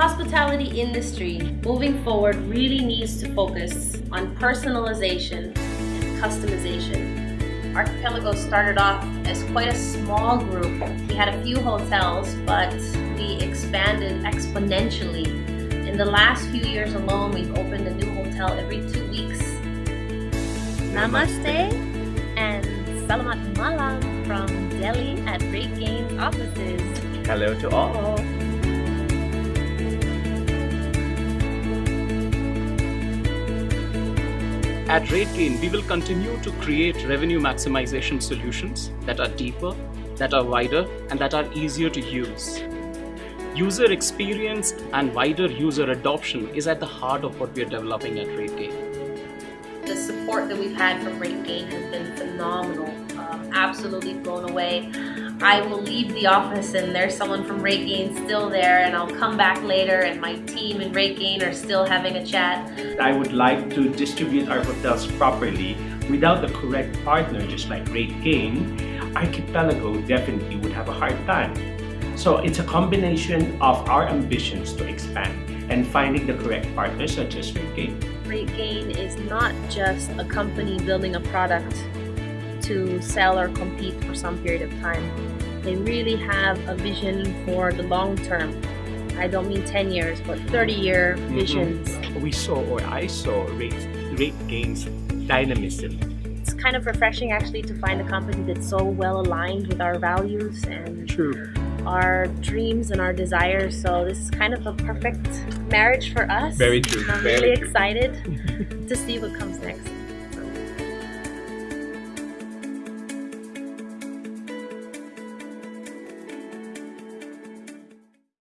hospitality industry moving forward really needs to focus on personalization and customization. Archipelago started off as quite a small group. We had a few hotels, but we expanded exponentially. In the last few years alone, we've opened a new hotel every two weeks. Namaste and Salamat Malam from Delhi at RateGain's offices. Hello to all. At RateGain, we will continue to create revenue maximization solutions that are deeper, that are wider, and that are easier to use. User experience and wider user adoption is at the heart of what we are developing at RateGain. The support that we've had from RateGain has been phenomenal. Um, absolutely blown away. I will leave the office and there's someone from RateGain still there and I'll come back later and my team and RateGain are still having a chat. I would like to distribute our hotels properly without the correct partner just like RateGain, Archipelago definitely would have a hard time. So it's a combination of our ambitions to expand and finding the correct partner such as RateGain. RateGain is not just a company building a product to sell or compete for some period of time. They really have a vision for the long term. I don't mean 10 years, but 30 year visions. Mm -hmm. We saw, or I saw, rate, RateGain's dynamism. It's kind of refreshing actually to find a company that's so well aligned with our values and True. our dreams and our desires. So this is kind of a perfect marriage for us. Very true. I'm Very really true. excited to see what comes next.